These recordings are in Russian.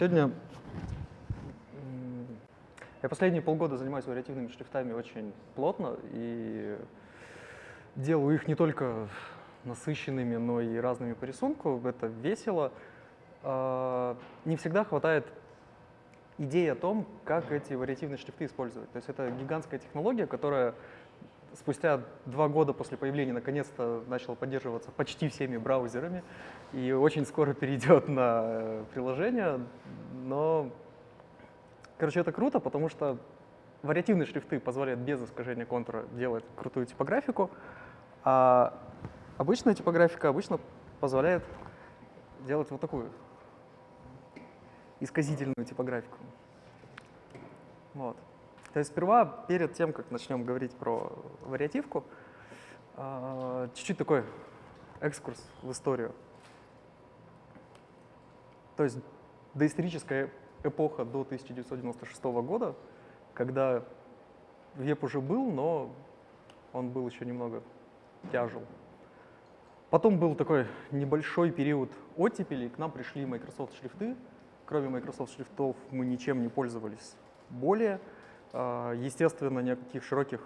Сегодня я последние полгода занимаюсь вариативными шрифтами очень плотно и делаю их не только насыщенными, но и разными по рисунку. Это весело. А, не всегда хватает идеи о том, как эти вариативные шрифты использовать. То есть это гигантская технология, которая спустя два года после появления наконец-то начала поддерживаться почти всеми браузерами и очень скоро перейдет на э, приложение. Но, короче, это круто, потому что вариативные шрифты позволяют без искажения контура делать крутую типографику, а обычная типографика обычно позволяет делать вот такую исказительную типографику. Вот. То есть сперва, перед тем, как начнем говорить про вариативку, а, чуть-чуть такой экскурс в историю. То есть доисторическая эпоха до 1996 года, когда веб уже был, но он был еще немного тяжел. Потом был такой небольшой период оттепели, к нам пришли Microsoft шрифты. Кроме Microsoft шрифтов мы ничем не пользовались более. А, естественно, ни о каких широких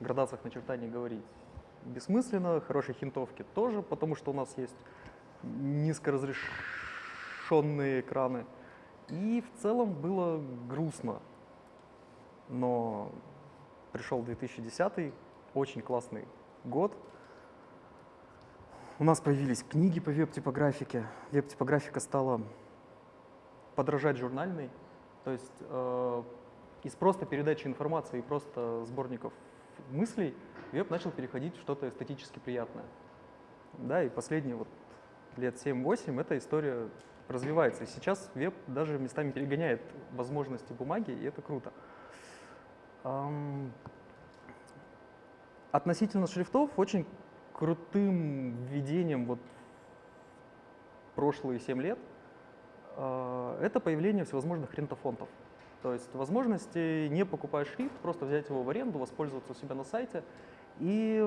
градациях начертаний говорить бессмысленно, хорошей хинтовки тоже, потому что у нас есть низкоразрешенные экраны. И в целом было грустно. Но пришел 2010, очень классный год. У нас появились книги по веб-типографике. Веб-типографика стала подражать журнальной. То есть э, из просто передачи информации и просто сборников мыслей веб начал переходить в что-то эстетически приятное. Да, и последние вот лет 7-8 эта история развивается. И сейчас веб даже местами перегоняет возможности бумаги, и это круто. Относительно шрифтов очень крутым введением вот прошлые 7 лет э, это появление всевозможных рентофонтов. То есть возможности не покупая шрифт, просто взять его в аренду, воспользоваться у себя на сайте. И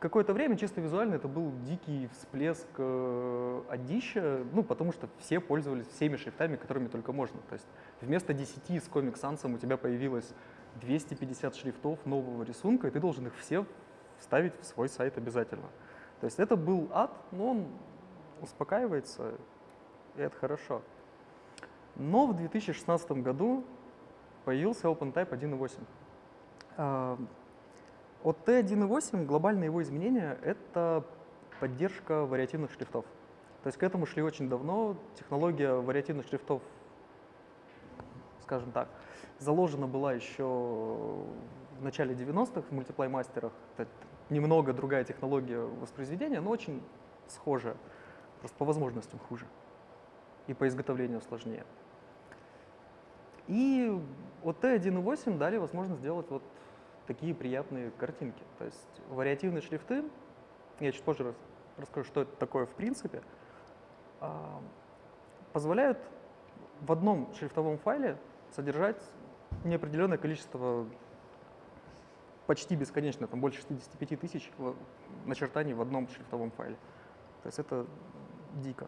какое-то время чисто визуально это был дикий всплеск э, одища, ну, потому что все пользовались всеми шрифтами, которыми только можно. То есть вместо 10 с Comic Sans у тебя появилось 250 шрифтов нового рисунка, и ты должен их все вставить в свой сайт обязательно. То есть это был ад, но он успокаивается, и это хорошо. Но в 2016 году появился OpenType 1.8. А, от T1.8 глобальное его изменение — это поддержка вариативных шрифтов. То есть к этому шли очень давно. Технология вариативных шрифтов, скажем так, заложена была еще в начале 90-х в мультиплей-мастерах. Это немного другая технология воспроизведения, но очень схожая. Просто по возможностям хуже и по изготовлению сложнее. И от T1.8 дали возможность сделать вот такие приятные картинки. То есть вариативные шрифты, я чуть позже расскажу, что это такое в принципе, а, позволяют в одном шрифтовом файле содержать неопределенное количество, почти бесконечно, там больше 65 тысяч начертаний в одном шрифтовом файле. То есть это дико.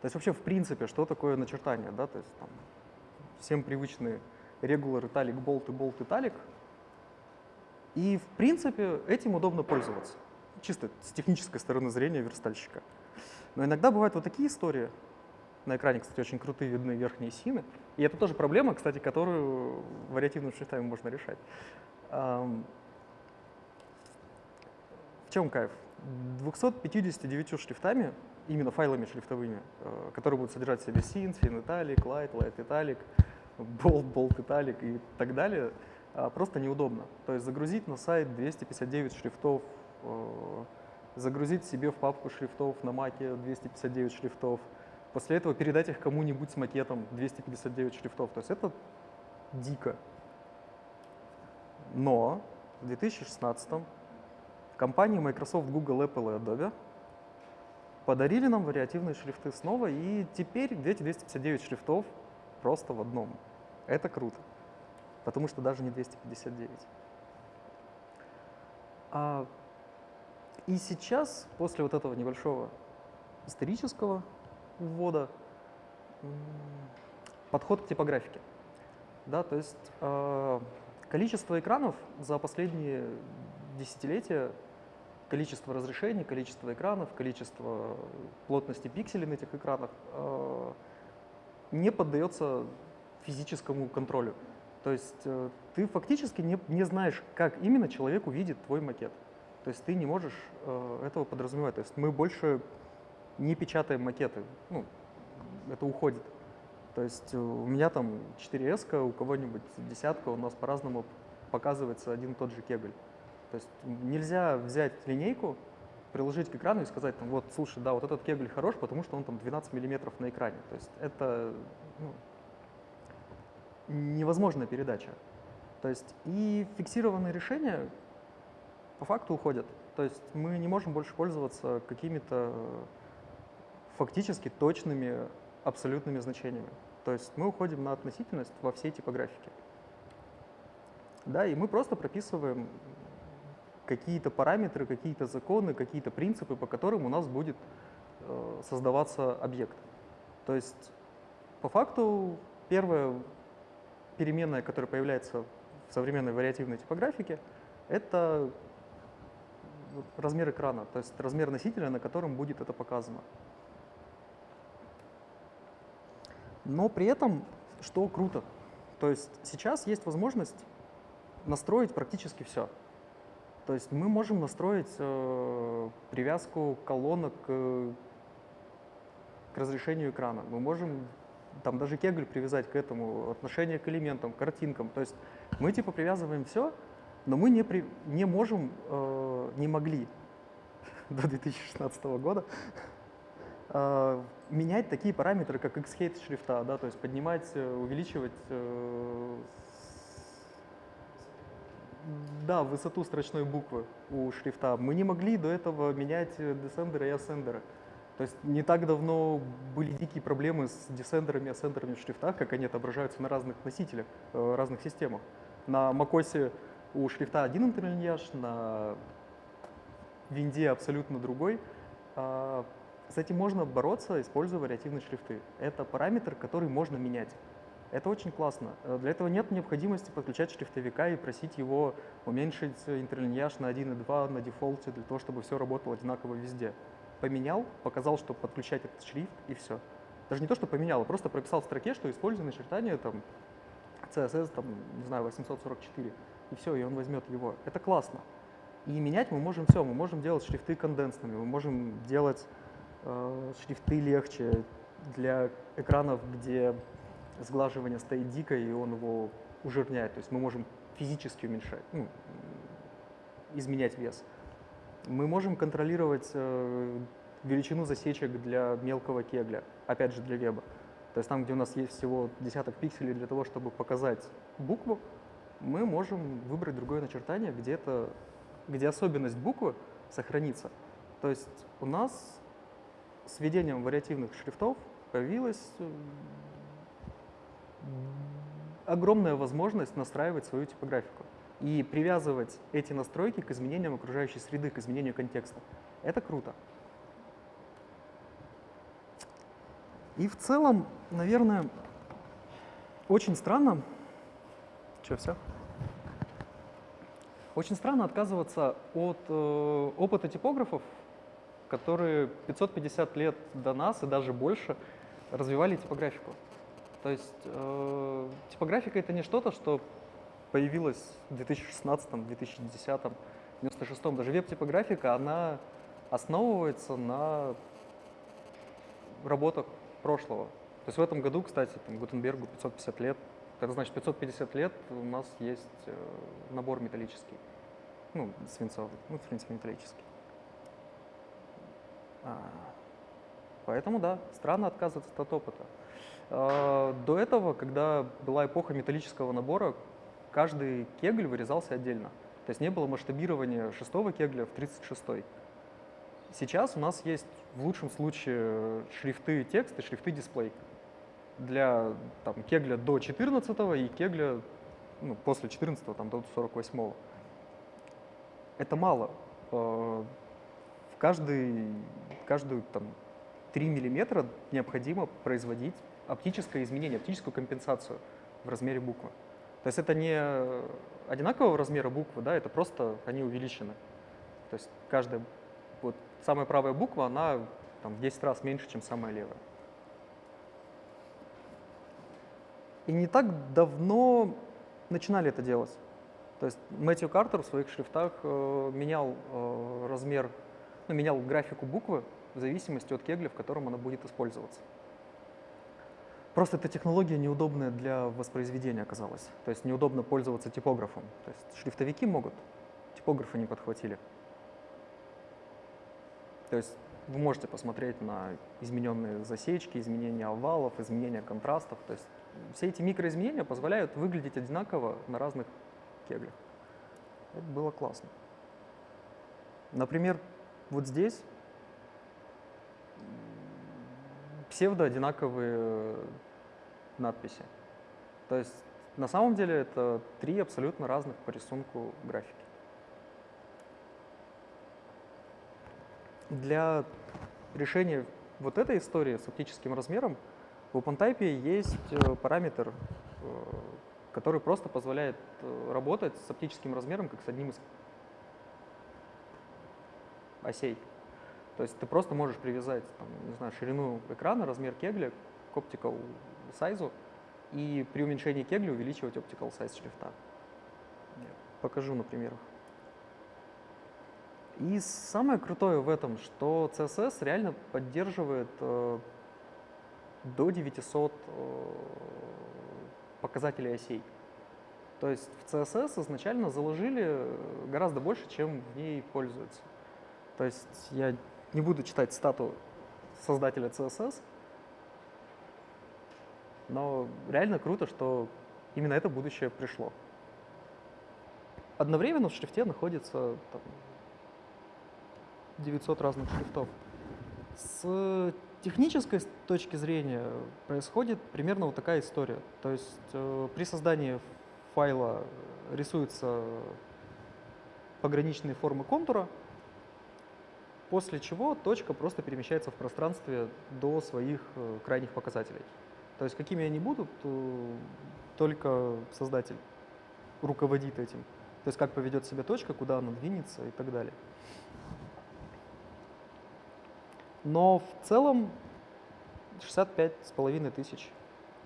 То есть вообще в принципе, что такое начертание, да, то есть там всем привычные regular, italic, bold и bold, italic. И, в принципе, этим удобно пользоваться, чисто с технической стороны зрения верстальщика. Но иногда бывают вот такие истории. На экране, кстати, очень крутые видны верхние сины. И это тоже проблема, кстати, которую вариативным шрифтами можно решать. В чем кайф? 259 шрифтами, именно файлами шрифтовыми, э, которые будут содержать в себе sin, fin italic, light, light italic, болт, болт, италик и так далее, а, просто неудобно. То есть загрузить на сайт 259 шрифтов, э, загрузить себе в папку шрифтов на маке 259 шрифтов, после этого передать их кому-нибудь с макетом 259 шрифтов. То есть это дико. Но в 2016 компании Microsoft, Google, Apple и Adobe подарили нам вариативные шрифты снова, и теперь эти 259 шрифтов просто в одном. Это круто, потому что даже не 259. А, и сейчас, после вот этого небольшого исторического ввода, подход к типографике. Да, то есть э, количество экранов за последние десятилетия, количество разрешений, количество экранов, количество плотности пикселей на этих экранах э, не поддается физическому контролю. То есть э, ты фактически не, не знаешь, как именно человек увидит твой макет. То есть ты не можешь э, этого подразумевать. То есть мы больше не печатаем макеты. Ну, это уходит. То есть э, у меня там 4S, у кого-нибудь десятка, у нас по-разному показывается один и тот же кегль. То есть нельзя взять линейку, приложить к экрану и сказать, там, вот, слушай, да, вот этот кегль хорош, потому что он там 12 миллиметров на экране. То есть это ну, невозможная передача. То есть и фиксированные решения по факту уходят. То есть мы не можем больше пользоваться какими-то фактически точными абсолютными значениями. То есть мы уходим на относительность во всей типографике. Да, и мы просто прописываем какие-то параметры, какие-то законы, какие-то принципы, по которым у нас будет э, создаваться объект. То есть по факту первая переменная, которая появляется в современной вариативной типографике, это размер экрана, то есть размер носителя, на котором будет это показано. Но при этом, что круто, то есть сейчас есть возможность настроить практически все. То есть мы можем настроить э, привязку колонок к, к разрешению экрана. Мы можем там даже кегль привязать к этому, отношение к элементам, картинкам. То есть мы типа привязываем все, но мы не, при, не можем, э, не могли до 2016 года э, менять такие параметры, как X-height шрифта, да, то есть поднимать, э, увеличивать э, да, высоту строчной буквы у шрифта. Мы не могли до этого менять десендеры и ассендеры. То есть не так давно были дикие проблемы с десендерами и ассендерами в шрифтах, как они отображаются на разных носителях, э, разных системах. На macOS у шрифта один интерлиньяж, на винде абсолютно другой. А, с этим можно бороться, используя вариативные шрифты. Это параметр, который можно менять. Это очень классно. Э, для этого нет необходимости подключать шрифтовика и просить его уменьшить интерлиньяж на 1.2 на дефолте для того, чтобы все работало одинаково везде. Поменял, показал, что подключать этот шрифт, и все. Даже не то, что поменял, а просто прописал в строке, что используя начертание там, CSS, там, не знаю, 844, и все, и он возьмет его. Это классно. И менять мы можем все, мы можем делать шрифты конденсными, мы можем делать э, шрифты легче для экранов, где сглаживание стоит дико, и он его ужирняет. То есть мы можем физически уменьшать, ну, изменять вес. Мы можем контролировать э, величину засечек для мелкого кегля, опять же для веба. То есть там, где у нас есть всего десяток пикселей для того, чтобы показать букву, мы можем выбрать другое начертание, где, это, где особенность буквы сохранится. То есть у нас с введением вариативных шрифтов появилась э, огромная возможность настраивать свою типографику и привязывать эти настройки к изменениям окружающей среды, к изменению контекста. Это круто. И в целом, наверное, очень странно, что, все? Очень странно отказываться от э, опыта типографов, которые 550 лет до нас и даже больше развивали типографику. То есть э, типографика — это не что-то, что появилось в 2016, 2010, 96 Даже веб-типографика, она основывается на работах прошлого. То есть в этом году, кстати, там, Гутенбергу 550 лет. Это значит 550 лет у нас есть э, набор металлический. Ну, свинцовый, ну, в принципе, металлический. А, поэтому, да, странно отказываться от опыта. А, до этого, когда была эпоха металлического набора, каждый кегль вырезался отдельно. То есть не было масштабирования шестого кегля в 36-й. Сейчас у нас есть в лучшем случае шрифты текст и шрифты дисплей. Для там, кегля до 14 и кегля ну, после 14 там, до 48 -го. Это мало. А, в каждый, каждую там, 3 миллиметра необходимо производить оптическое изменение, оптическую компенсацию в размере буквы. То есть это не одинакового размера буквы, да, это просто они увеличены. То есть каждая, вот самая правая буква, она там, в 10 раз меньше, чем самая левая. И не так давно начинали это делать. То есть Мэтью Картер в своих шрифтах э, менял э, размер, ну, менял графику буквы в зависимости от кегля, в котором она будет использоваться. Просто эта технология неудобная для воспроизведения оказалась. То есть неудобно пользоваться типографом. То есть шрифтовики могут, типографы не подхватили. То есть вы можете посмотреть на измененные засечки, изменения овалов, изменения контрастов. То есть все эти микроизменения позволяют выглядеть одинаково на разных кеглях. Это было классно. Например, вот здесь псевдо-одинаковые надписи. То есть на самом деле это три абсолютно разных по рисунку графики. Для решения вот этой истории с оптическим размером в OpenType есть э, параметр, э, который просто позволяет э, работать с оптическим размером как с одним из осей. То есть ты просто можешь привязать там, не знаю, ширину экрана, размер кегля к optical size, и при уменьшении кегля увеличивать optical size шрифта. Покажу на примерах. И самое крутое в этом, что CSS реально поддерживает э, до 900 э, показателей осей. То есть в CSS изначально заложили гораздо больше, чем в ней пользуются. То есть я не буду читать стату создателя CSS, но реально круто, что именно это будущее пришло. Одновременно в шрифте находится там, 900 разных шрифтов. С технической точки зрения происходит примерно вот такая история. То есть э, при создании файла рисуются пограничные формы контура, после чего точка просто перемещается в пространстве до своих э, крайних показателей. То есть какими они будут, э, только создатель руководит этим. То есть как поведет себя точка, куда она двинется и так далее. Но в целом 65 с половиной тысяч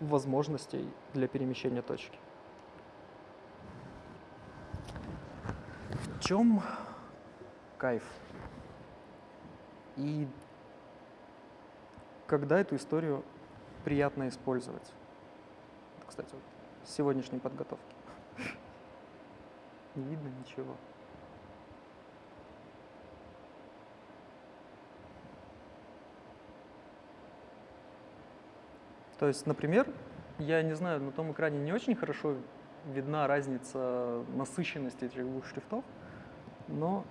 возможностей для перемещения точки. В чем кайф? И когда эту историю приятно использовать? Кстати, вот с сегодняшней подготовки. Не видно ничего. То есть, например, я не знаю, на том экране не очень хорошо видна разница насыщенности этих двух шрифтов, но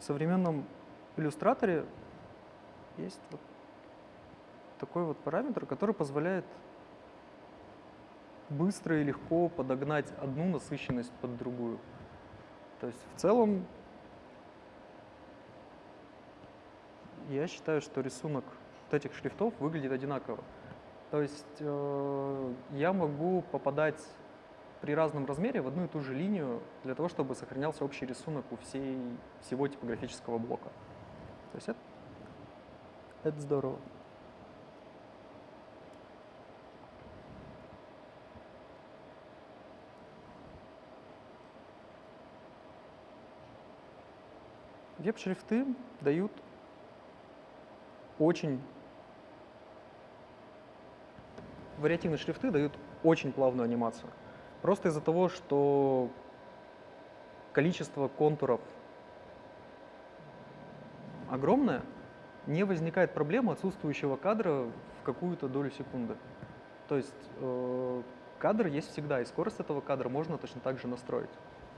в современном иллюстраторе есть вот такой вот параметр, который позволяет быстро и легко подогнать одну насыщенность под другую. То есть в целом я считаю, что рисунок вот этих шрифтов выглядит одинаково. То есть э, я могу попадать при разном размере в одну и ту же линию для того, чтобы сохранялся общий рисунок у всей, всего типографического блока. То есть это, это здорово. Веб-шрифты дают очень вариативные шрифты дают очень плавную анимацию. Просто из-за того, что количество контуров огромное, не возникает проблемы отсутствующего кадра в какую-то долю секунды. То есть э, кадр есть всегда, и скорость этого кадра можно точно так же настроить.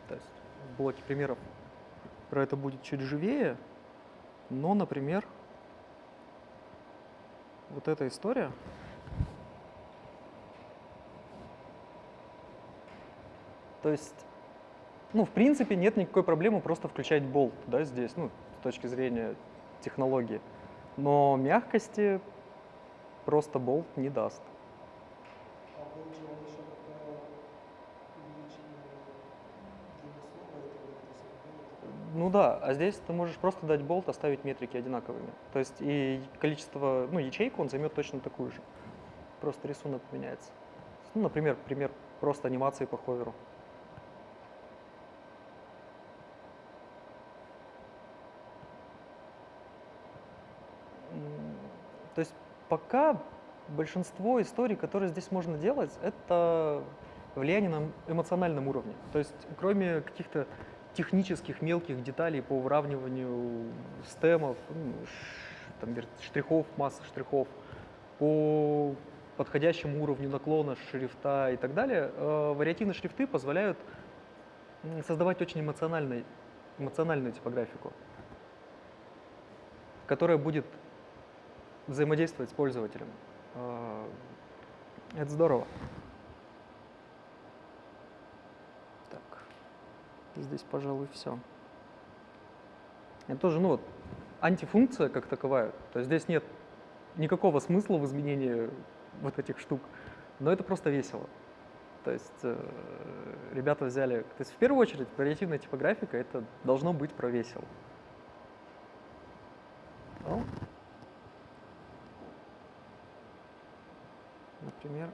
То есть в блоке примеров про это будет чуть живее, но, например, вот эта история. То есть, ну, в принципе, нет никакой проблемы просто включать болт, да, здесь, ну, с точки зрения технологии. Но мягкости просто болт не даст. А Ну да, а здесь ты можешь просто дать болт, оставить метрики одинаковыми. То есть и количество, ну, ячейку он займет точно такую же. Просто рисунок меняется. Ну, например, пример просто анимации по ховеру. То есть пока большинство историй, которые здесь можно делать, это влияние на эмоциональном уровне. То есть кроме каких-то технических мелких деталей по выравниванию стемов, ну, там, штрихов, массы штрихов, по подходящему уровню наклона шрифта и так далее, э, вариативные шрифты позволяют создавать очень эмоциональную типографику, которая будет взаимодействовать с пользователем. Э, Это здорово. Так, здесь, пожалуй, все. Это тоже, ну вот, антифункция как таковая. То есть здесь нет никакого смысла в изменении вот этих штук, но это просто весело. То есть э, ребята взяли, то есть в первую очередь вариативная типографика это должно быть про весело. Ну, например,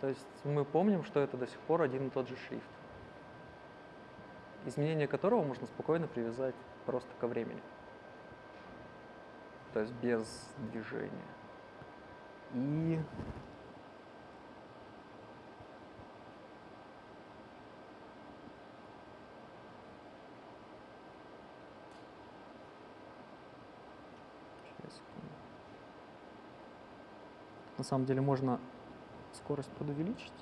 то есть мы помним, что это до сих пор один и тот же шрифт, изменение которого можно спокойно привязать просто ко времени, то есть без движения. И Сейчас, секунду. На самом деле можно скорость подувеличить.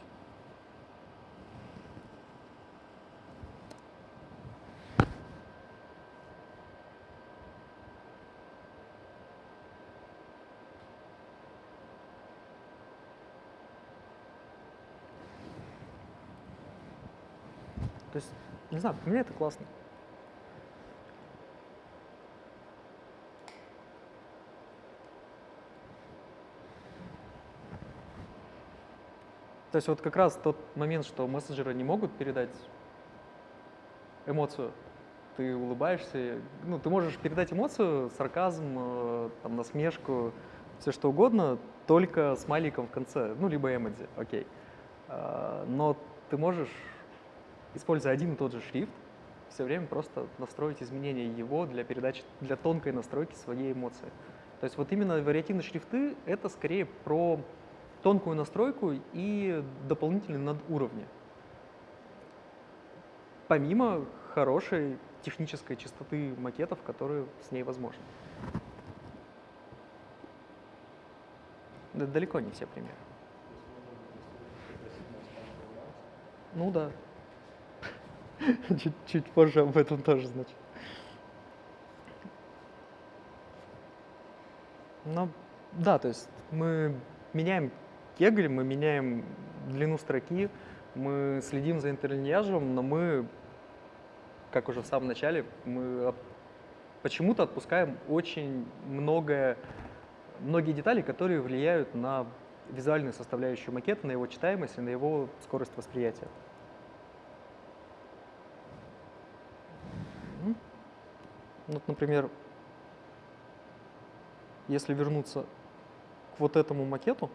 То есть, не знаю, мне это классно. То есть вот как раз тот момент, что мессенджеры не могут передать эмоцию, ты улыбаешься, ну, ты можешь передать эмоцию, сарказм, э, там, насмешку, все что угодно, только смайликом в конце, ну, либо эмодзи, окей. А, Но ты можешь, используя один и тот же шрифт, все время просто настроить изменения его для передачи, для тонкой настройки своей эмоции. То есть вот именно вариативные шрифты — это скорее про тонкую настройку и дополнительные надуровни. Помимо хорошей технической чистоты макетов, которые с ней возможны. Да, далеко не все примеры. Ну да. Чуть, чуть позже об этом тоже, значит. Ну, да, то есть мы меняем кегль, мы меняем длину строки, мы следим за интерлиньяжем, но мы, как уже в самом начале, мы почему-то отпускаем очень многое, многие детали, которые влияют на визуальную составляющую макета, на его читаемость и на его скорость восприятия. Мгм. Вот, например, если вернуться к вот этому макету,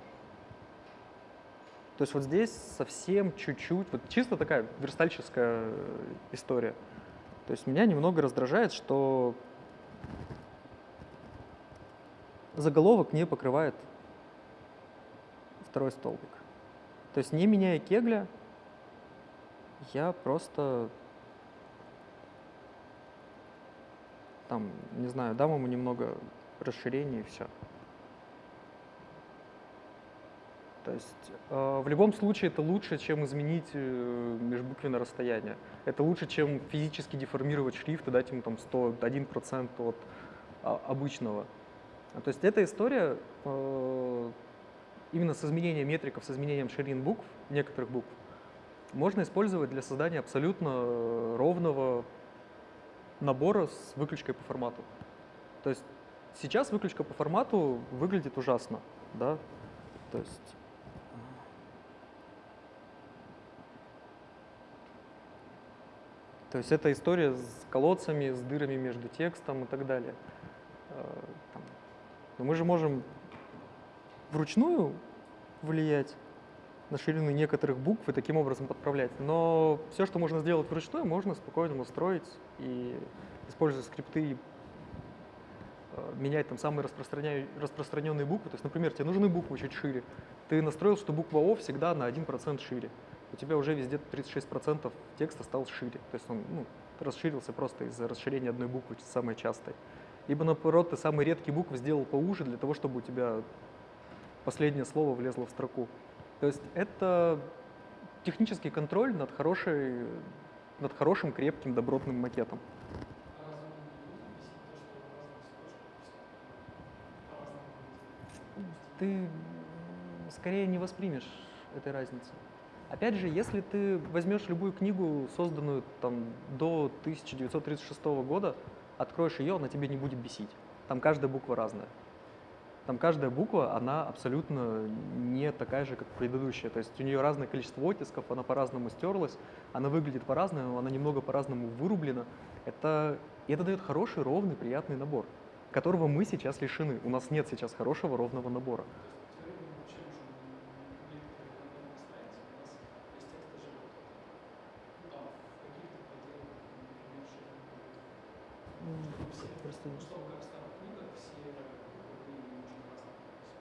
то есть вот здесь совсем чуть-чуть, вот чисто такая верстальческая история. То есть меня немного раздражает, что заголовок не покрывает второй столбик. То есть не меняя кегля, я просто там, не знаю, дам ему немного расширения и все. То есть э, в любом случае это лучше, чем изменить э, межбуквенное расстояние. Это лучше, чем физически деформировать шрифт и дать ему там 101% от а, обычного. То есть эта история э, именно с изменением метриков, с изменением ширин букв, некоторых букв, можно использовать для создания абсолютно э, ровного набора с выключкой по формату. То есть сейчас выключка по формату выглядит ужасно, да, то есть То есть это история с колодцами, с дырами между текстом и так далее. Э. Но мы же можем вручную влиять на ширину некоторых букв и таким образом подправлять. Но все, что можно сделать вручную, можно спокойно настроить и, используя скрипты, э, менять там самые распространенные буквы. То есть, например, тебе нужны буквы чуть шире. Ты настроил, что буква О всегда на 1% шире у тебя уже везде 36% текста стал шире. То есть он ну, расширился просто из-за расширения одной буквы, самой частой. Либо, наоборот, ты самые редкие буквы сделал поуже для того, чтобы у тебя последнее слово влезло в строку. То есть это технический контроль над, хорошей, над хорошим, крепким, добротным макетом. Ты скорее не воспримешь этой разницы. Опять же, если ты возьмешь любую книгу, созданную там, до 1936 года, откроешь ее, она тебе не будет бесить. Там каждая буква разная. Там каждая буква, она абсолютно не такая же, как предыдущая. То есть у нее разное количество оттисков, она по-разному стерлась, она выглядит по-разному, она немного по-разному вырублена. Это, это дает хороший, ровный, приятный набор, которого мы сейчас лишены. У нас нет сейчас хорошего, ровного набора.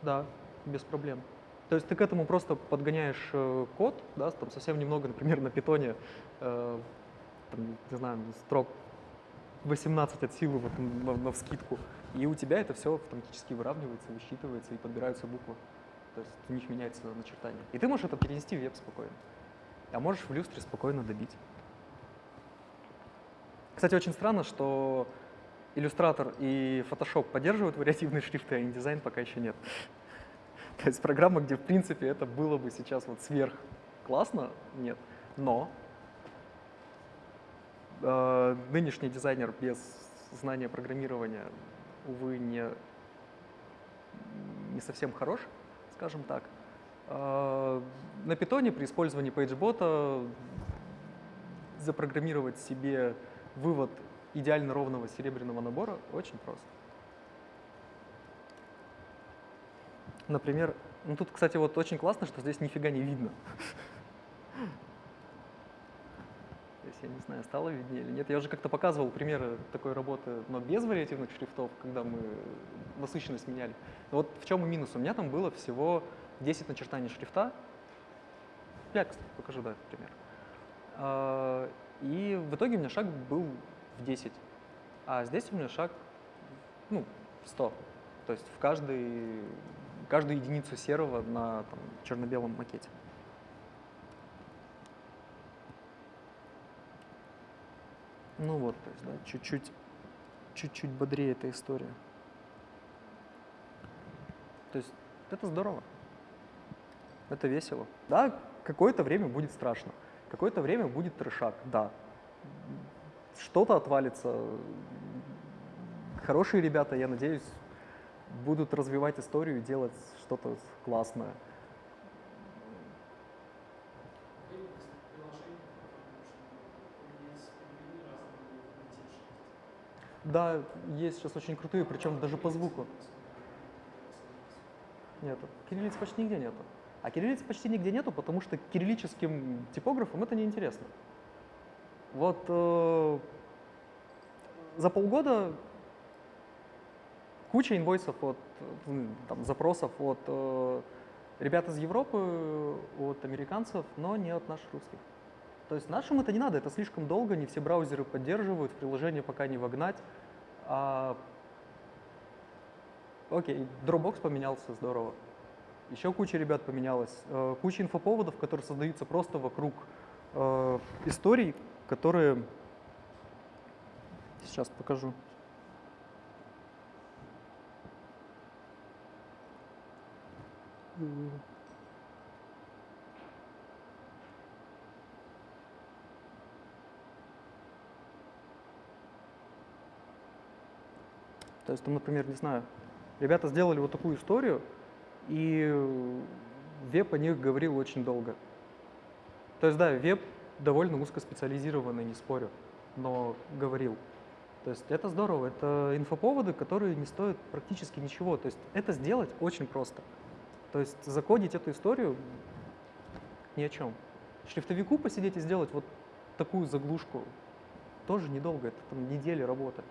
Да, без проблем. То есть ты к этому просто подгоняешь э, код, да, там совсем немного, например, на питоне, э, там, не знаю, строк 18 от силы вот на, на вскидку, и у тебя это все автоматически выравнивается, высчитывается и подбираются буквы. То есть у них меняется начертание. И ты можешь это перенести в веб спокойно. А можешь в люстре спокойно добить. Кстати, очень странно, что Illustrator и Photoshop поддерживают вариативные шрифты, а InDesign пока еще нет. То есть программа, где в принципе это было бы сейчас вот сверх классно, нет. Но э, нынешний дизайнер без знания программирования, увы, не, не совсем хорош, скажем так. Э, на питоне при использовании PageBot запрограммировать себе вывод идеально ровного серебряного набора очень просто. Например, ну тут, кстати, вот очень классно, что здесь нифига не видно. То есть я не знаю, стало виднее или нет. Я уже как-то показывал примеры такой работы, но без вариативных шрифтов, когда мы насыщенность меняли. Но вот в чем минус? У меня там было всего 10 начертаний шрифта. Я, кстати, покажу, да, пример. А, и в итоге у меня шаг был в 10, а здесь у меня шаг ну, в 100. То есть в каждый, каждую единицу серого на черно-белом макете. Ну вот, то есть, да, чуть-чуть, чуть-чуть бодрее эта история. То есть это здорово. Это весело. Да, какое-то время будет страшно. Какое-то время будет трешак, да что-то отвалится. Хорошие ребята, я надеюсь, будут развивать историю и делать что-то классное. Да, есть сейчас очень крутые, причем даже по звуку. Нету. Кириллиц почти нигде нету. А кириллиц почти нигде нету, потому что кириллическим типографам это неинтересно. Вот э, за полгода куча инвойсов от там, запросов от э, ребят из Европы, от американцев, но не от наших русских. То есть нашим это не надо, это слишком долго, не все браузеры поддерживают, приложение пока не вогнать. А... Окей, Dropbox поменялся, здорово. Еще куча ребят поменялась. Э, куча инфоповодов, которые создаются просто вокруг э, историй, которые... Сейчас покажу. То есть, там, например, не знаю, ребята сделали вот такую историю, и веб о них говорил очень долго. То есть, да, веб довольно узкоспециализированный, не спорю, но говорил. То есть это здорово, это инфоповоды, которые не стоят практически ничего. То есть это сделать очень просто. То есть закодить эту историю ни о чем. Шрифтовику посидеть и сделать вот такую заглушку тоже недолго, это там недели работы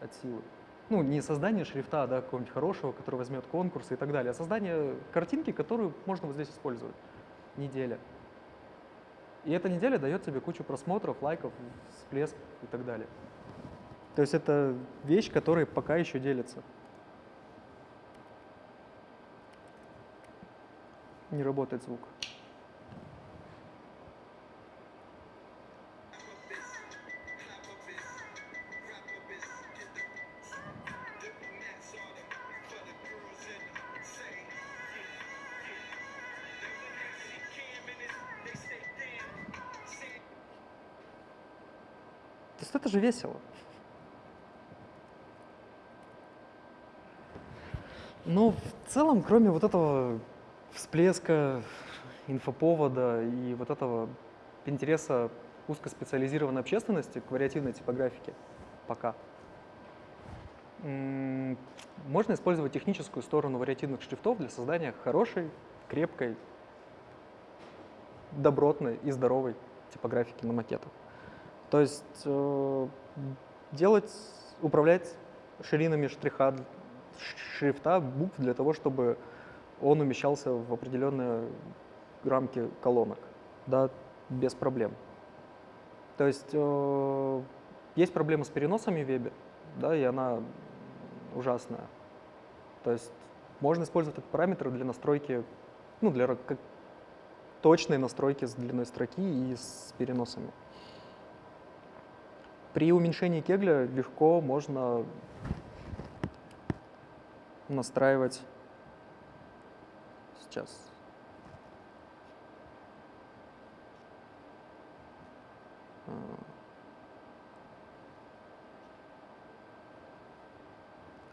от силы. Ну, не создание шрифта, да, какого-нибудь хорошего, который возьмет конкурсы и так далее, а создание картинки, которую можно вот здесь использовать. Неделя. И эта неделя дает тебе кучу просмотров, лайков, всплеск и так далее. То есть это вещь, которая пока еще делится. Не работает звук. То есть это же весело. Но в целом, кроме вот этого всплеска инфоповода и вот этого интереса узкоспециализированной общественности к вариативной типографике пока, можно использовать техническую сторону вариативных шрифтов для создания хорошей, крепкой, добротной и здоровой типографики на макетах. То есть э, делать, управлять ширинами штриха, шрифта, букв для того, чтобы он умещался в определенные рамки колонок, да, без проблем. То есть э, есть проблема с переносами в вебе, да, и она ужасная. То есть можно использовать этот параметр для настройки, ну, для как, точной настройки с длиной строки и с переносами. При уменьшении кегля легко можно настраивать сейчас.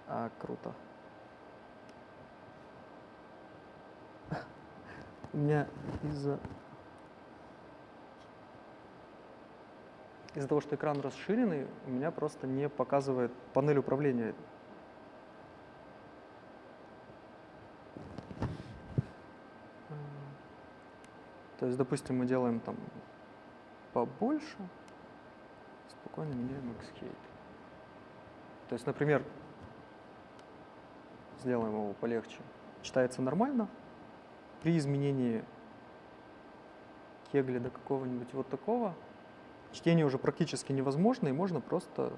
А, круто. У меня из-за из-за того, что экран расширенный, у меня просто не показывает панель управления. То есть, допустим, мы делаем там побольше, спокойно меняем Xcade. То есть, например, сделаем его полегче. Читается нормально. При изменении кегля до какого-нибудь вот такого чтение уже практически невозможно, и можно просто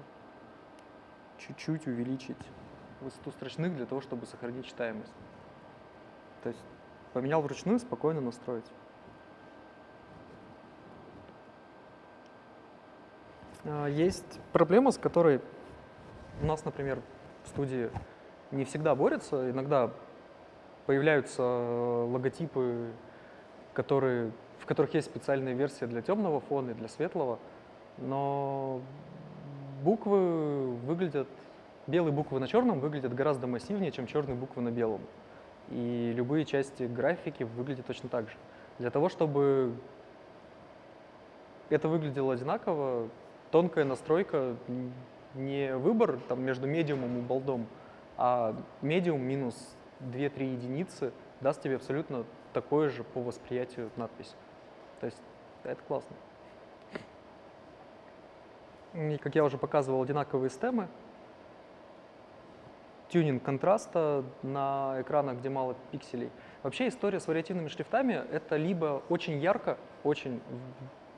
чуть-чуть увеличить высоту строчных для того, чтобы сохранить читаемость. То есть поменял вручную, спокойно настроить. Есть проблема, с которой у нас, например, в студии не всегда борются. Иногда появляются логотипы, которые в которых есть специальная версия для темного фона и для светлого, но буквы выглядят, белые буквы на черном выглядят гораздо массивнее, чем черные буквы на белом. И любые части графики выглядят точно так же. Для того, чтобы это выглядело одинаково, тонкая настройка, не выбор там, между медиумом и болдом, а медиум минус 2-3 единицы даст тебе абсолютно такое же по восприятию надпись. То есть это классно. И, как я уже показывал, одинаковые стемы. Тюнинг контраста на экранах, где мало пикселей. Вообще история с вариативными шрифтами — это либо очень ярко, очень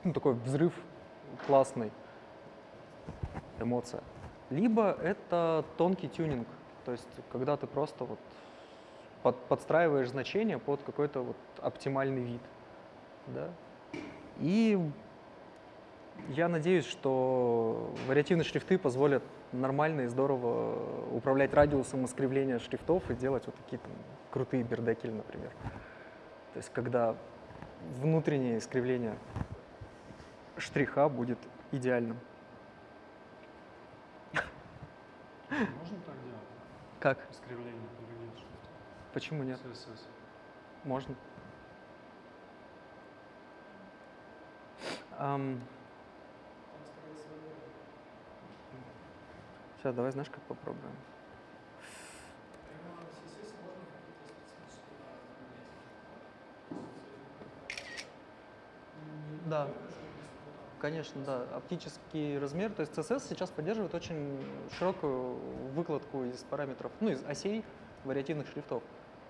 ну, такой взрыв классный, эмоция, либо это тонкий тюнинг, то есть когда ты просто вот под, подстраиваешь значение под какой-то вот оптимальный вид. Да? И я надеюсь, что вариативные шрифты позволят нормально и здорово управлять радиусом искривления шрифтов и делать вот такие там, крутые бердекели, например. То есть когда внутреннее искривление штриха будет идеальным. Можно так делать? Как? Искривление шрифта. Почему нет? CSS. Можно. Нет. Сейчас, давай знаешь, как попробуем. Да. Конечно, да. Оптический размер, то есть CSS сейчас поддерживает очень широкую выкладку из параметров, ну, из осей вариативных шрифтов.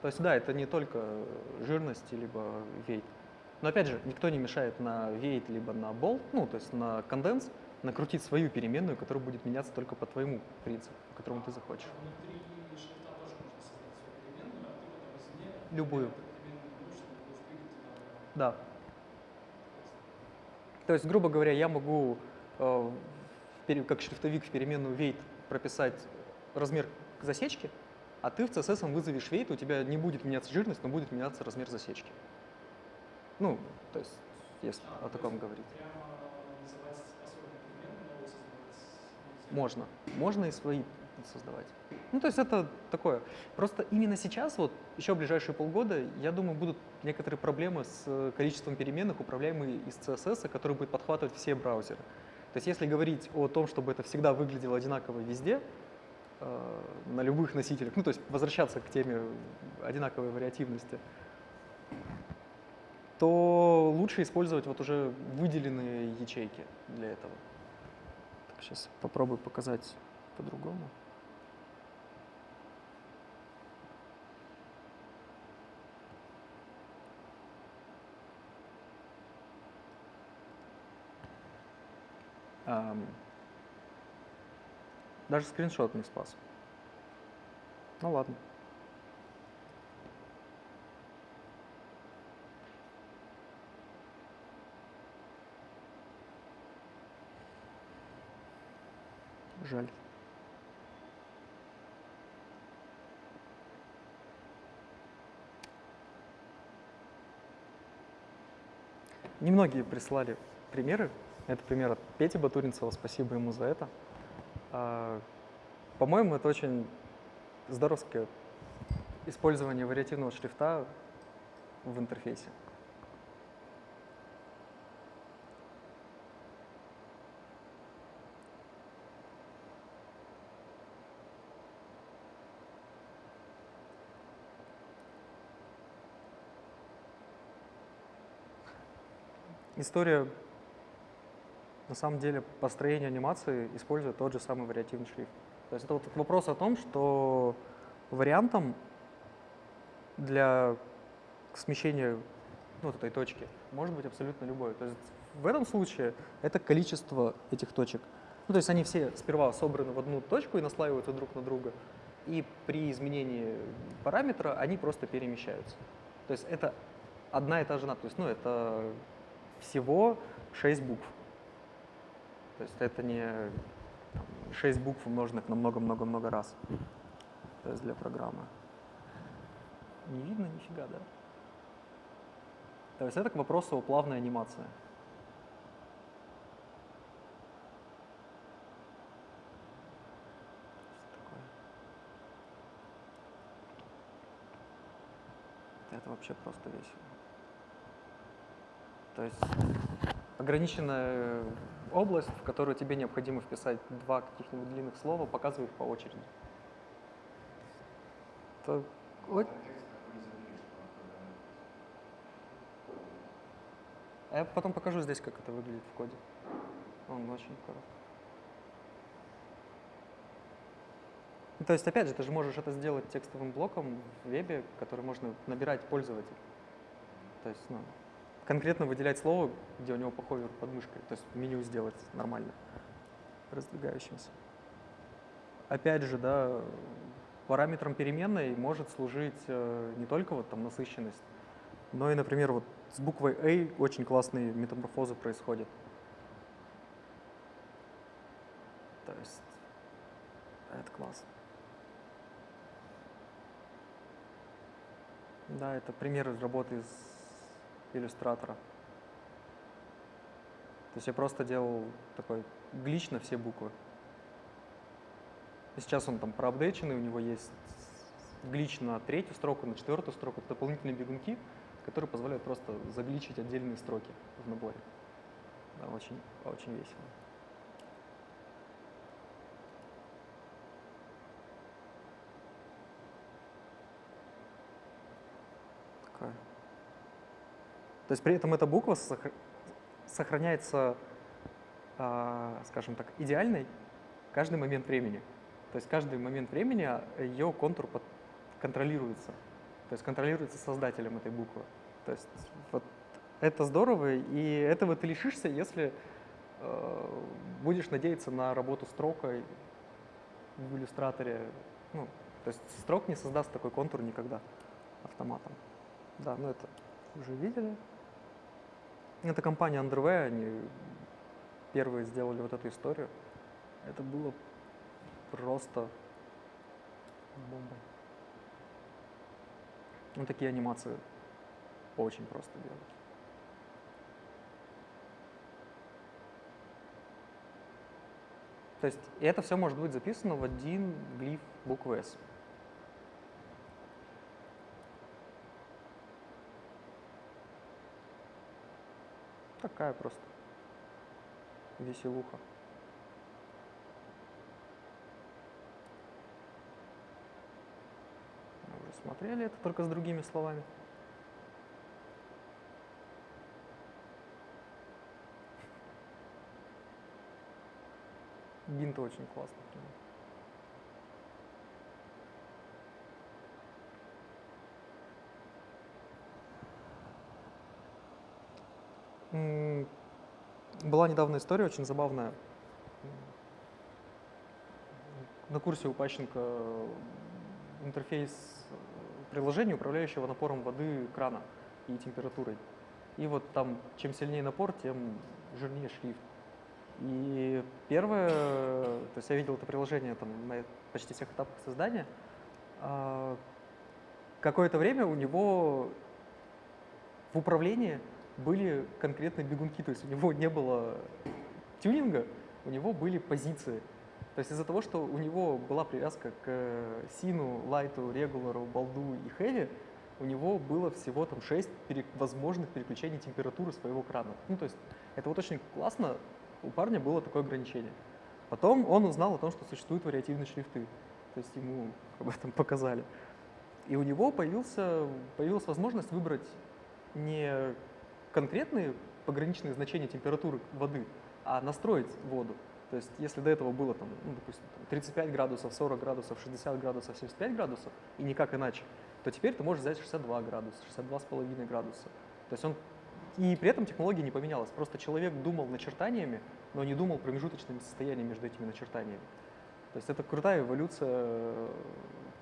То есть, да, это не только жирность, либо weight. Но опять же, никто не мешает на weight, либо на bold, ну, то есть на конденс, накрутить свою переменную, которая будет меняться только по твоему принципу, по которому ты захочешь. Внутри шрифта тоже можно создать свою переменную, а ты потом извне Любую. Да. То есть, грубо говоря, я могу э, как шрифтовик в переменную weight прописать размер засечки, а ты в CSS вызовешь weight, у тебя не будет меняться жирность, но будет меняться размер засечки. Ну, то есть, если А, о таком говорить. Можно. Можно и свои создавать. Ну, то есть это такое. Просто именно сейчас, вот еще ближайшие полгода, я думаю, будут некоторые проблемы с э, количеством переменных, управляемые из CSS, которые будет подхватывать все браузеры. То есть если говорить о том, чтобы это всегда выглядело одинаково везде, э, на любых носителях, ну, то есть возвращаться к теме одинаковой вариативности, то лучше использовать вот уже выделенные ячейки для этого. Так, сейчас попробую показать по-другому. Даже скриншот не спас. Ну ладно. Жаль. Немногие прислали примеры. Это пример от Пети Батуринцева, спасибо ему за это. А, По-моему, это очень здоровское использование вариативного шрифта в интерфейсе. История, на самом деле, построения анимации использует тот же самый вариативный шрифт. То есть это вот вопрос о том, что вариантом для смещения ну, вот этой точки может быть абсолютно любой. То есть в этом случае это количество этих точек. Ну, то есть они все сперва собраны в одну точку и наслаиваются друг на друга. И при изменении параметра они просто перемещаются. То есть это одна и та же надпись. Ну, это всего 6 букв. То есть это не там, 6 букв, умноженных на много-много-много раз. То есть для программы. Не видно нифига, да? То есть это к вопросу о плавной анимации. Это вообще просто весело. То есть ограниченная область, в которую тебе необходимо вписать два каких-нибудь длинных слова, показывает по очереди. Это о- А Я потом покажу здесь, как это выглядит в коде. Он очень коротко. Ну, То есть, опять же, ты же можешь это сделать текстовым блоком в вебе, который можно набирать пользователь. То есть, ну, конкретно выделять слово, где у него по ховеру под мышкой, то есть меню сделать нормально, раздвигающимся. Опять же, да, параметром переменной может служить э, не только вот там насыщенность, но и, например, вот с буквой A очень классные метаморфозы происходят. То есть это класс. Да, это пример работы из иллюстратора. То есть я просто делал такой глич на все буквы. И сейчас он там проапдейченный, у него есть глич на третью строку, на четвертую строку, дополнительные бегунки, которые позволяют просто загличить отдельные строки в наборе. Да, очень, очень весело. Такая. То есть при этом эта буква сохра- сохраняется, а, скажем так, идеальной каждый момент времени. То есть каждый момент времени ее контур контролируется. То есть контролируется создателем этой буквы. То есть вот это здорово, и этого ты лишишься, если э, будешь надеяться на работу строкой в иллюстраторе. Ну, то есть строк не создаст такой контур никогда автоматом. Да, ну это уже видели. Это компания Underway, они первые сделали вот эту историю. Это было просто бомба. Ну, такие анимации очень просто делать. То есть это все может быть записано в один глиф буквы S. Такая просто веселуха. Мы уже смотрели это только с другими словами. Гинт очень классно. Была недавно история очень забавная. На курсе у Пащенко интерфейс приложения, управляющего напором воды крана и температурой. И вот там, чем сильнее напор, тем жирнее шрифт. И первое, то есть я видел это приложение там на почти всех этапах создания. А, Какое-то время у него в управлении были конкретные бегунки, то есть у него не было тюнинга, у него были позиции. То есть из-за того, что у него была привязка к сину, лайту, регулару, балду и хэви, у него было всего там 6 возможных переключений температуры своего крана. Ну, то есть это вот очень классно, у парня было такое ограничение. Потом он узнал о том, что существуют вариативные шрифты, то есть ему об этом показали. И у него появился, появилась возможность выбрать не конкретные пограничные значения температуры воды, а настроить воду. То есть если до этого было, там, ну, допустим, там 35 градусов, 40 градусов, 60 градусов, 75 градусов, и никак иначе, то теперь ты можешь взять 62 градуса, 62,5 градуса. То есть он и при этом технология не поменялась. Просто человек думал начертаниями, но не думал промежуточными состояниями между этими начертаниями. То есть это крутая эволюция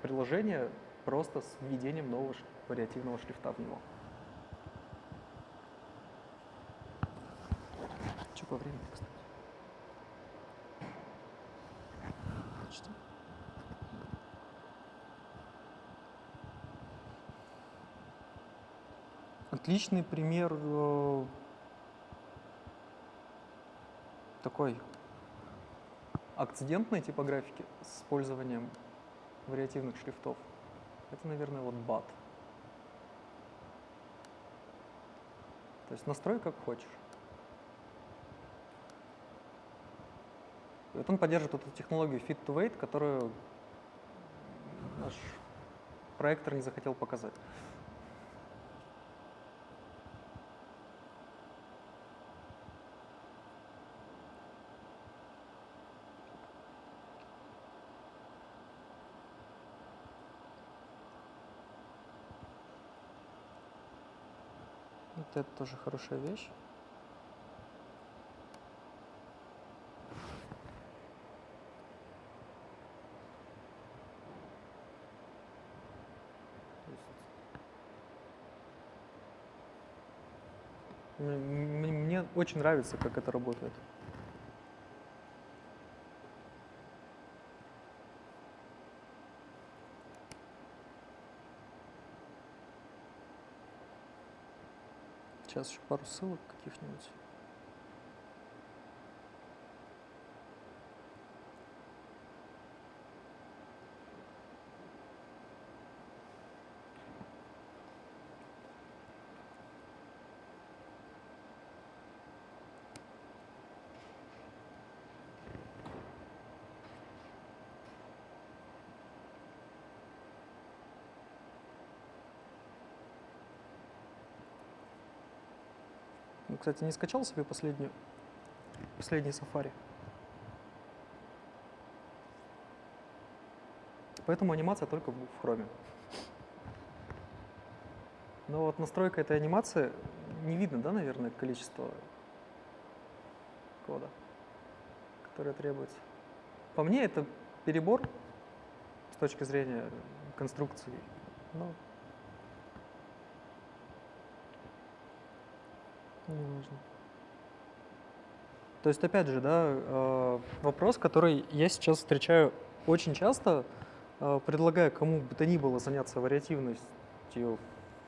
приложения просто с введением нового вариативного шрифта в него. Что по времени, кстати? Почти. Отличный пример э, такой акцидентной типографики с использованием вариативных шрифтов. Это, наверное, вот BAT. То есть настрой как хочешь. Вот он поддерживает эту технологию Fit to Wait, которую наш проектор не захотел показать. Вот это тоже хорошая вещь. То есть м- м- Мне очень нравится, как это работает. Сейчас еще пару ссылок каких-нибудь. Кстати, не скачал себе последнюю, последний Safari. Поэтому анимация только в Chrome. Но вот настройка этой анимации не видно, да, наверное, количество кода, которое требуется. По мне это перебор с точки зрения конструкции. Но не важно. То есть, опять же, да, э, вопрос, который я сейчас встречаю очень часто, э, предлагая кому бы то ни было заняться вариативностью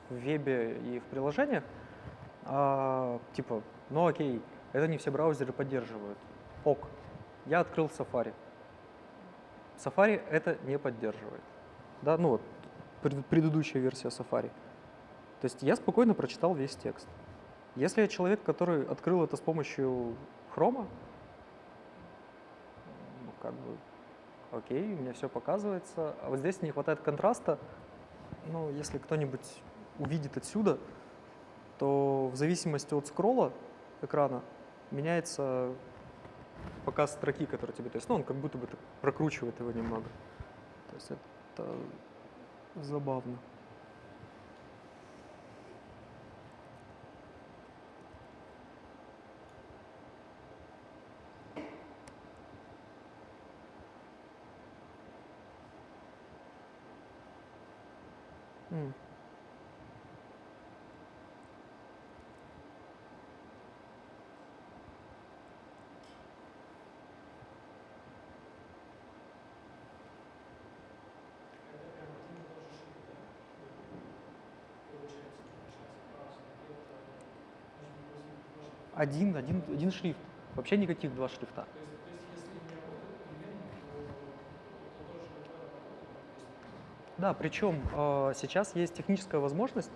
в вебе и в приложениях, а, типа, ну окей, это не все браузеры поддерживают. Ок, я открыл Safari. Safari это не поддерживает. Да, ну вот, пред- предыдущая версия Safari. То есть я спокойно прочитал весь текст. Если я человек, который открыл это с помощью хрома, ну, как бы, окей, у меня все показывается. А вот здесь не хватает контраста. Ну, если кто-нибудь увидит отсюда, то в зависимости от скролла экрана меняется показ строки, который тебе... То есть, ну, он как будто бы прокручивает его немного. То есть это забавно. М. Это прям один и тот же шрифт, да? Получается, получается, браузер. И это может быть возможно тоже. Один, один, один шрифт. Вообще никаких два шрифта. Да, причем э, сейчас есть техническая возможность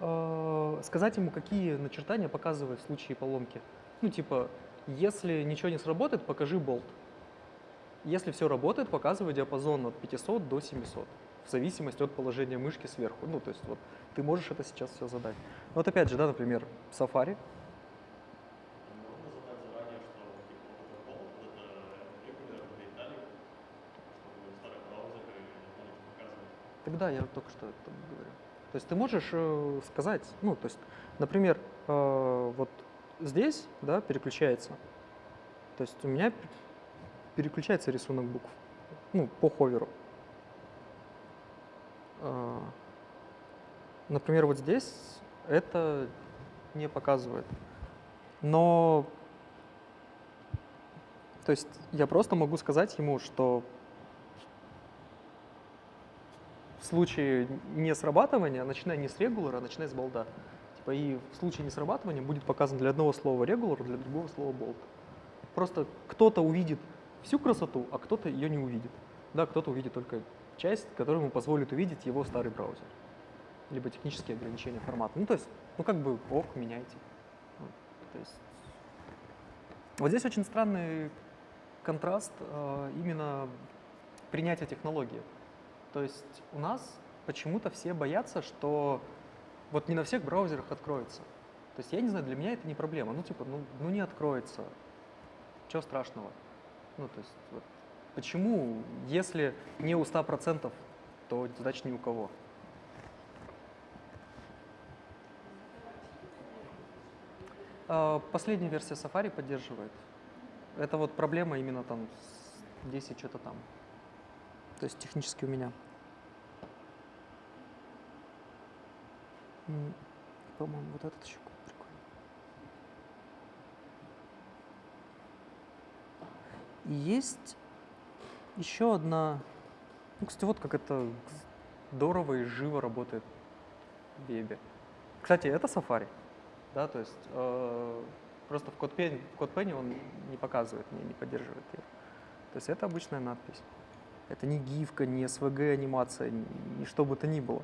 э, сказать ему, какие начертания показывает в случае поломки. Ну, типа, если ничего не сработает, покажи болт. Если все работает, показывай диапазон от 500 до 700, в зависимости от положения мышки сверху. Ну, то есть вот ты можешь это сейчас все задать. Вот опять же, да, например, Safari. Можно задать заранее, что типа вот этот болт, это регулятор для италик, чтобы старый браузер никто не показывает. Тогда я только что это говорю. То есть ты можешь э, сказать, ну, то есть, например, э, вот здесь, да, переключается. То есть у меня переключается рисунок букв, ну, по ховеру. Э, например, вот здесь это не показывает. Но, то есть я просто могу сказать ему, что в случае не срабатывания начинай не с регулара, а начинай с болда. Типа и в случае не срабатывания будет показан для одного слова регулар, для другого слова болт. Просто кто-то увидит всю красоту, а кто-то ее не увидит. Да, кто-то увидит только часть, которая ему позволит увидеть его старый браузер. Либо технические ограничения формата. Ну, то есть, ну как бы ок, меняйте. То есть, вот здесь очень странный контраст э, именно принятия технологии. То есть у нас почему-то все боятся, что вот не на всех браузерах откроется. То есть я не знаю, для меня это не проблема. Ну типа, ну, ну не откроется. Чего страшного? Ну то есть вот, почему, если не у 100%, то значит ни у кого. А, Последняя версия Safari поддерживает. Это вот проблема именно там с 10 что-то там. То есть технически у меня. По-моему, вот этот еще прикольный. Есть еще одна... Ну, кстати, вот как это здорово и живо работает в вебе. Кстати, это Safari, да, то есть э, просто в CodePen, в CodePen он не показывает, не, не поддерживает ее. То есть это обычная надпись. Это не гифка, не СВГ-анимация, ни что бы то ни было.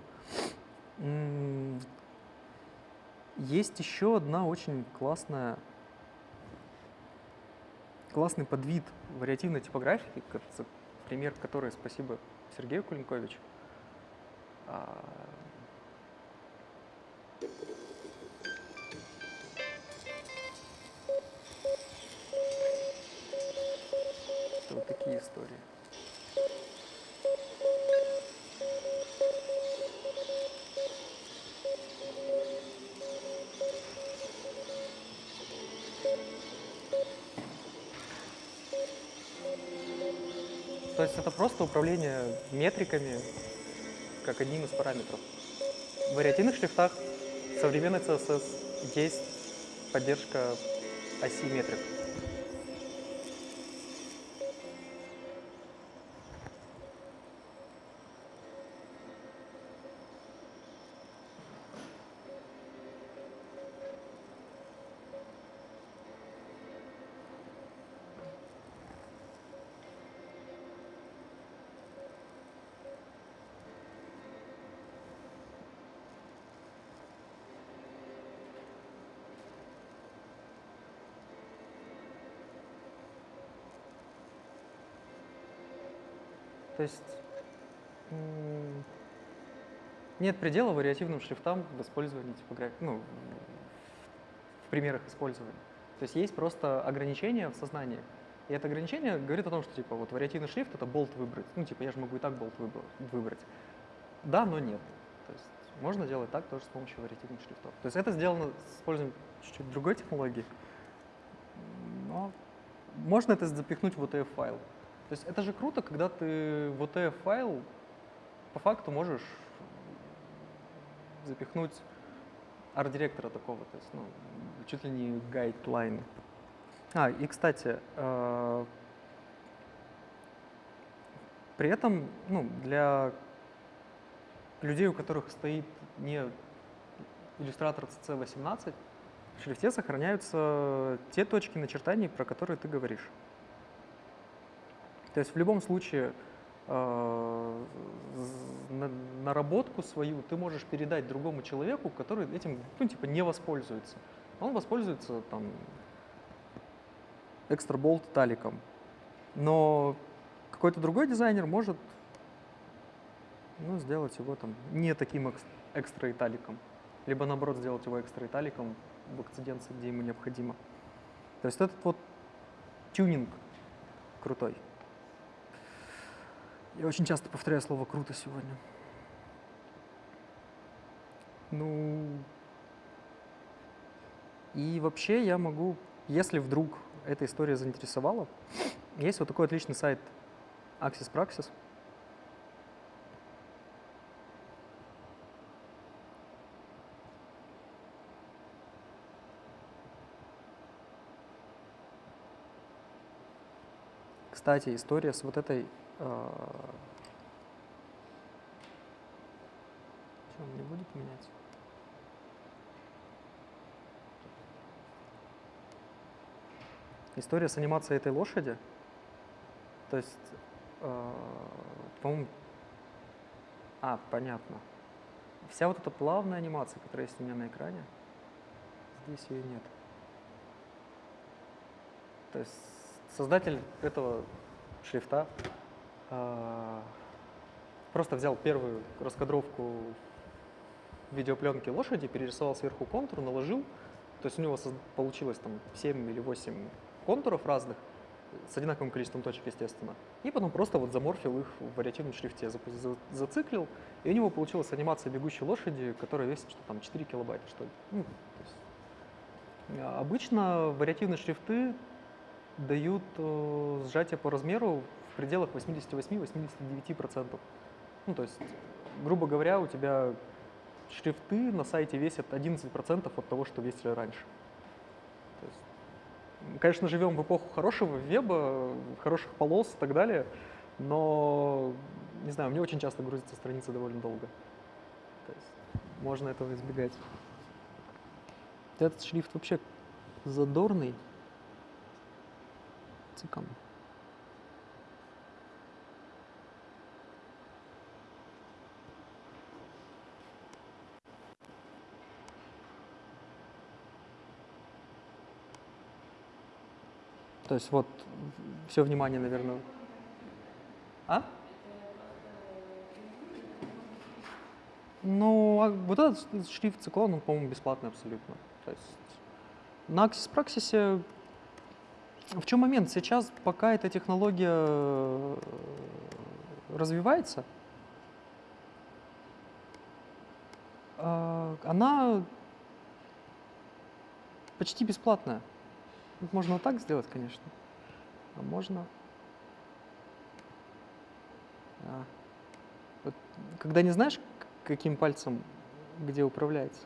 Есть еще одна очень классная, классный подвид вариативной типографики, кажется, пример которой спасибо Сергею Кулинковичу. А, вот такие истории. Это просто управление метриками как одним из параметров. В вариативных шрифтах современной CSS есть поддержка оси метрик. То есть нет предела вариативным шрифтам в использовании типографии, ну, в примерах использования. То есть есть просто ограничения в сознании. И это ограничение говорит о том, что типа вот вариативный шрифт это болт выбрать. Ну, типа я же могу и так болт выбрать. Да, но нет. То есть можно делать так тоже с помощью вариативных шрифтов. То есть это сделано с использованием чуть-чуть другой технологии. Но можно это запихнуть в OTF-файл. То есть это же круто, когда ты в OTF-файл по факту можешь запихнуть арт-директора такого, то есть ну, чуть ли не гайдлайн. А, и, кстати, э, при этом ну, для людей, у которых стоит не иллюстратор CC18, в шрифте сохраняются те точки начертаний, про которые ты говоришь. То есть в любом случае э, наработку свою ты можешь передать другому человеку, который этим, ну, типа, не воспользуется. Он воспользуется там экстра болт таликом. Но какой-то другой дизайнер может ну, сделать его там не таким экстра италиком, либо наоборот сделать его экстра италиком в акциденции, где ему необходимо. То есть этот вот тюнинг крутой. Я очень часто повторяю слово «круто» сегодня. Ну, и вообще я могу, если вдруг эта история заинтересовала, есть вот такой отличный сайт Axis Praxis. Кстати, история с вот этой а, Что, он не будет менять? История с анимацией этой лошади. То есть, э, по-моему... А, понятно. Вся вот эта плавная анимация, которая есть у меня на экране, здесь ее нет. То есть создатель этого шрифта а, просто взял первую раскадровку видеопленки лошади, перерисовал сверху контур, наложил. То есть у него получилось там 7 или 8 контуров разных, с одинаковым количеством точек, естественно. И потом просто вот заморфил их в вариативном шрифте, зациклил, и у него получилась анимация бегущей лошади, которая весит что там 4 килобайта, что ли. Ну, есть, а, обычно вариативные шрифты дают э, сжатие по размеру в пределах 88-89%. Ну, то есть, грубо говоря, у тебя шрифты на сайте весят 11% от того, что весили раньше. То есть, конечно, живем в эпоху хорошего веба, хороших полос и так далее, но, не знаю, мне очень часто грузится страница довольно долго. То есть, можно этого избегать. Этот шрифт вообще задорный. Цикам. То есть вот все внимание, наверное. А? Ну, а вот этот шрифт циклон, он, по-моему, бесплатный абсолютно. То есть на Axis Praxis В чем момент? Сейчас, пока эта технология э, развивается, а, она почти бесплатная. Можно так сделать, конечно. А можно... А. Когда не знаешь, каким пальцем где управляется.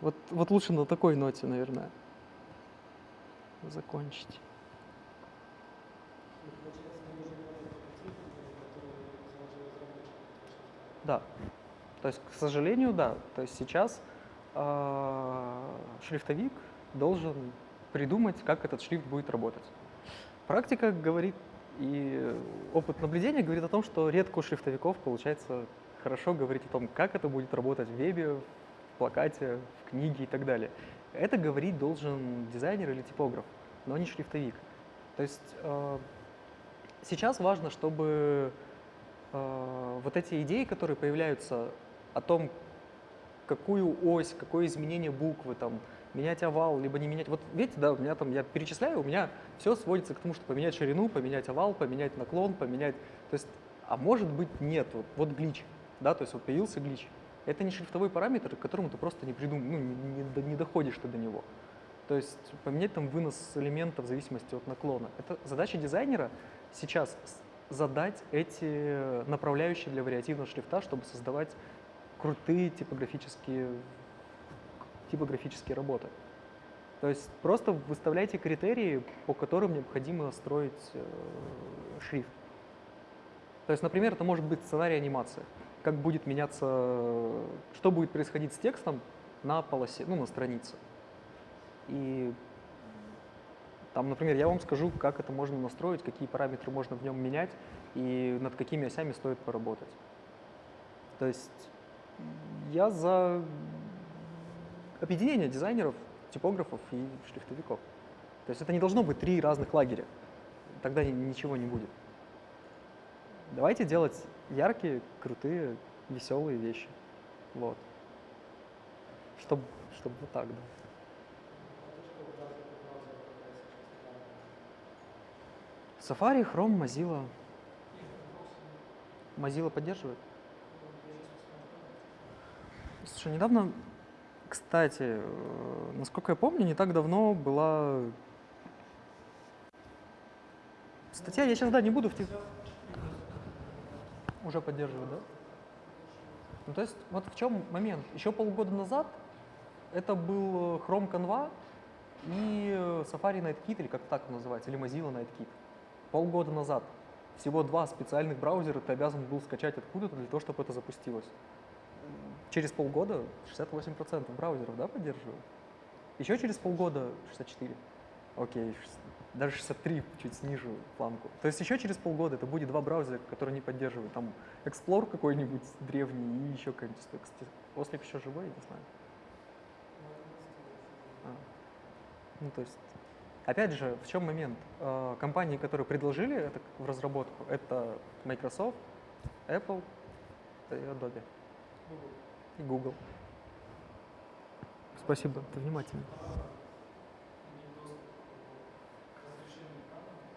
Вот, вот лучше на такой ноте, наверное, закончить. Да. То есть, к сожалению, да. То есть сейчас а, шрифтовик должен придумать, как этот шрифт будет работать. Практика говорит и опыт наблюдения говорит о том, что редко у шрифтовиков получается хорошо говорить о том, как это будет работать в вебе, плакате, в книге и так далее. Это говорить должен дизайнер или типограф, но не шрифтовик. То есть э, сейчас важно, чтобы э, вот эти идеи, которые появляются о том, какую ось, какое изменение буквы, там, менять овал, либо не менять. Вот видите, да, у меня там, я перечисляю, у меня все сводится к тому, что поменять ширину, поменять овал, поменять наклон, поменять, то есть, а может быть нет, вот, вот глич, да, то есть вот появился глич. Это не шрифтовой параметр, к которому ты просто не придум, ну, не, не не доходишь ты до него. То есть поменять там вынос элементов в зависимости от наклона. Это задача дизайнера сейчас задать эти направляющие для вариативного шрифта, чтобы создавать крутые типографические, типографические работы. То есть просто выставляйте критерии, по которым необходимо строить э, шрифт. То есть, например, это может быть сценарий анимации. Как будет меняться, что будет происходить с текстом на полосе, ну, на странице. И там, например, я вам скажу, как это можно настроить, какие параметры можно в нем менять и над какими осями стоит поработать. То есть я за объединение дизайнеров, типографов и шрифтовиков. То есть это не должно быть три разных лагеря. Тогда ни- ничего не будет. Давайте делать яркие, крутые, веселые вещи. Вот. Чтобы, чтобы вот так, да. Safari, Chrome, Mozilla. Mozilla поддерживает? Слушай, недавно, кстати, э, насколько я помню, не так давно была статья, я сейчас, да, не буду в Уже поддерживает, да? Ну, то есть, вот в чем момент. Еще полгода назад это был э, Chrome Canva и э, Safari Nightkit, или как так называется, или Mozilla Nightkit. Полгода назад. Всего два специальных браузера ты обязан был скачать откуда-то для того, чтобы это запустилось. Через полгода 68% браузеров, да, поддерживают? Еще через полгода 64. Окей, даже 63 чуть снижу планку. То есть еще через полгода это будет два браузера, которые не поддерживают. Там Explore какой-нибудь древний и еще какой-нибудь. Кстати, Ослик еще живой, я не знаю. А. Ну, то есть, опять же, в чем момент? Э, Компании, которые предложили это в разработку, это Microsoft, Apple и Adobe. И Google. Спасибо, ты внимательно. иметь доступ к разрешению экрана, к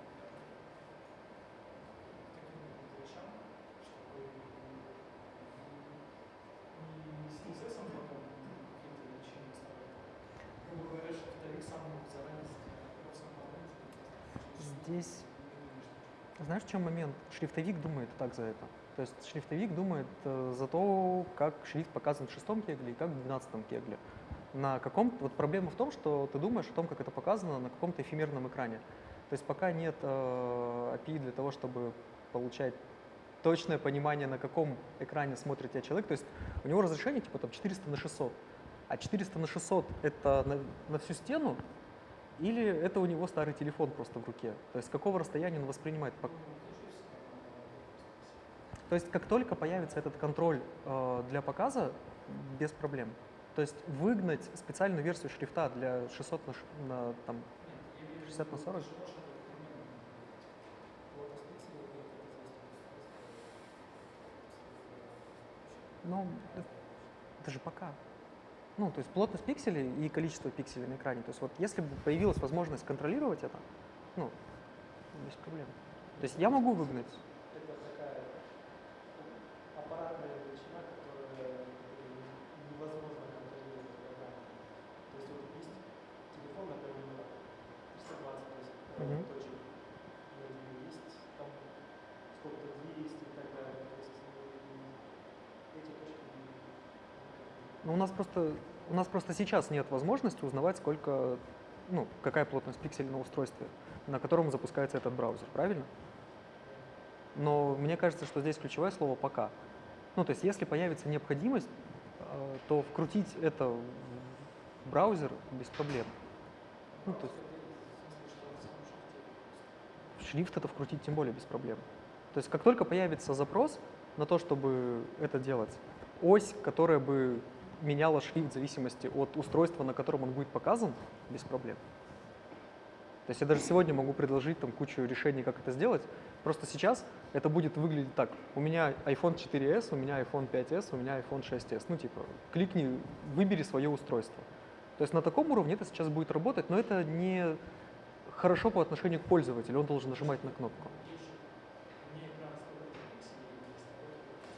таким вот вещам, чтобы не с CSS потом какие-то величины ставить. Грубо говоря, шрифтовик сам мог заранее просто Здесь, знаешь, в чем момент? Шрифтовик думает так за это. То есть шрифтовик думает э, за то, как шрифт показан в шестом кегле и как в двенадцатом кегле. На каком вот проблема в том, что ты думаешь о том, как это показано на каком-то эфемерном экране. То есть пока нет э, API для того, чтобы получать точное понимание, на каком экране смотрит тебя человек. То есть у него разрешение типа там 400 на 600. А 400 на 600 это на, на всю стену, или это у него старый телефон просто в руке? То есть какого расстояния он воспринимает? То есть как только появится этот контроль э, для показа, без проблем. То есть выгнать специальную версию шрифта для 600 на, на там, 60 на 40? Ну, Это же пока. Ну, то есть плотность пикселей и количество пикселей на экране. То есть вот если бы появилась возможность контролировать это, ну, без проблем. То есть я могу выгнать. Это такая аппаратная величина, которая невозможно контролировать программой. То есть вот есть телефон, например, 320 Мгм. точек, и есть там сколько-то 200 и так далее. То есть э, эти точки Но у нас просто у нас просто сейчас нет возможности узнавать, сколько, ну, какая плотность пикселей на устройстве, на котором запускается этот браузер, правильно? Но мне кажется, что здесь ключевое слово «пока». Ну, то есть если появится необходимость, э, то вкрутить это в браузер без проблем. Ну, то есть шрифт это вкрутить тем более без проблем. То есть как только появится запрос на то, чтобы это делать, ось, которая бы меняла шрифт в зависимости от устройства, на котором он будет показан, без проблем. То есть я даже сегодня могу предложить там кучу решений, как это сделать. Просто сейчас это будет выглядеть так. У меня iPhone 4s, у меня iPhone 5s, у меня iPhone 6s. Ну типа, кликни, выбери свое устройство. То есть на таком уровне это сейчас будет работать, но это не хорошо по отношению к пользователю. Он должен нажимать на кнопку.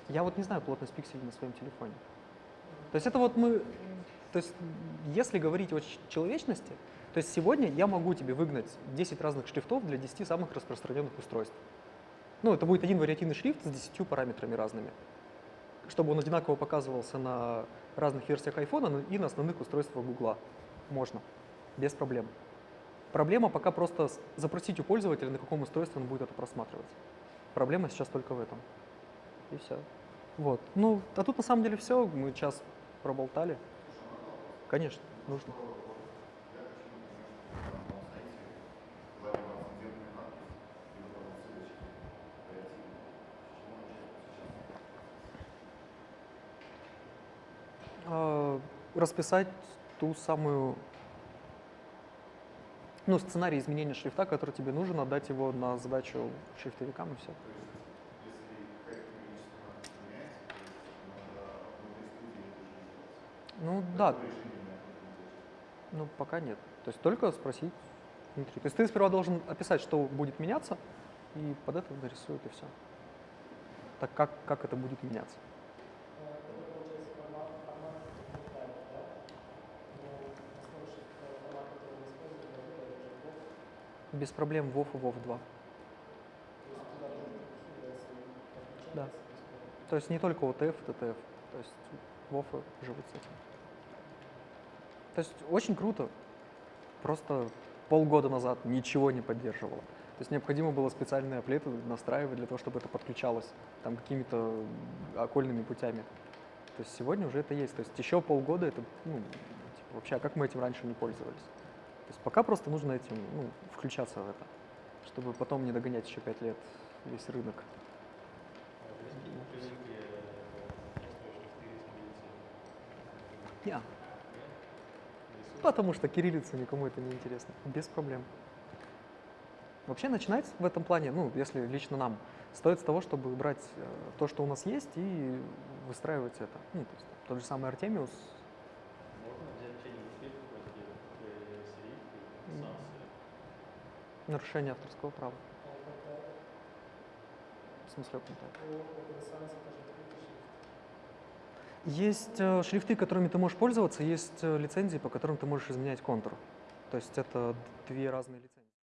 Я вот не знаю плотность пикселей на своем телефоне. То есть это вот мы, то есть если говорить о человечности, то есть сегодня я могу тебе выгнать 10 разных шрифтов для 10 самых распространенных устройств. Ну, это будет один вариативный шрифт с 10 параметрами разными, чтобы он одинаково показывался на разных версиях iPhone и на основных устройствах Google. Можно, без проблем. Проблема пока просто запросить у пользователя, на каком устройстве он будет это просматривать. Проблема сейчас только в этом. И все. Вот. Ну, а тут на самом деле все. Мы час проболтали. Конечно, нужно. А, расписать ту самую, ну, сценарий изменения шрифта, который тебе нужен, отдать его на задачу шрифтовикам и все. Ну да, ну пока нет. То есть только спросить внутри. То есть ты сперва должен описать, что будет меняться, и под это нарисуют и все. Так как, как это будет меняться? Без проблем WoW и WoW 2. То есть туда тоже подключается и Да. То есть не только OTF, TTF. То есть WoW живут с этим. То есть очень круто. Просто полгода назад ничего не поддерживало. То есть необходимо было специальные аплеты настраивать для того, чтобы это подключалось там какими-то окольными путями. То есть сегодня уже это есть. То есть еще полгода это, ну, типа, вообще, а как мы этим раньше не пользовались? То есть пока просто нужно этим, ну, включаться в это, чтобы потом не догонять еще пять лет весь рынок. Не. Потому что кириллица никому это не интересно. Без проблем. Вообще начинать в этом плане, ну, если лично нам, стоит с того, чтобы брать э, то, что у нас есть, и выстраивать это. Ну, то есть тот же самый Артемиус. Можно взять М. сансы. Нарушение авторского права. А В смысле, как не так? по OpenScience тоже открытый шрифт. Есть э, шрифты, которыми ты можешь пользоваться, есть э, лицензии, по которым ты можешь изменять контур. То есть это две разные лицензии.